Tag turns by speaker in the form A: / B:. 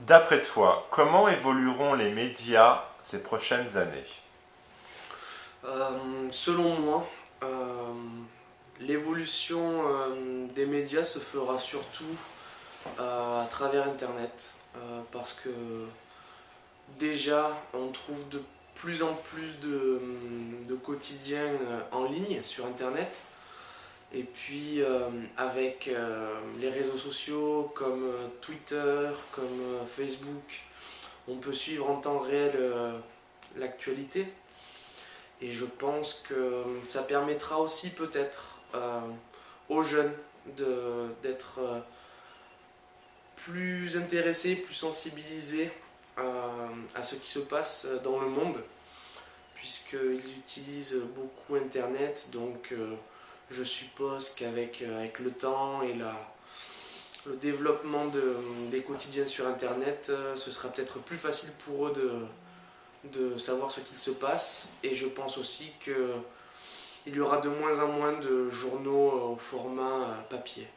A: D'après toi, comment évolueront les médias ces prochaines années?
B: Euh, Selon moi, euh, l'évolution euh, des médias se fera surtout à travers Internet. parce que déjà, on trouve de plus en plus de, quotidiens en ligne sur Internet. Et puis avec les réseaux sociaux comme Twitter, comme Facebook, on peut suivre en temps réel l'actualité. Et je pense que ça permettra aussi peut-être aux jeunes d'être plus intéressés, plus sensibilisés à ce qui se passe dans le monde, puisqu'ils utilisent beaucoup Internet, donc je suppose qu'avec euh, avec le temps et la, le développement de, des quotidiens sur Internet, euh, ce sera peut-être plus facile pour eux de, de savoir ce qu'il se passe. Et je pense aussi qu'il y aura de moins en moins de journaux au format papier.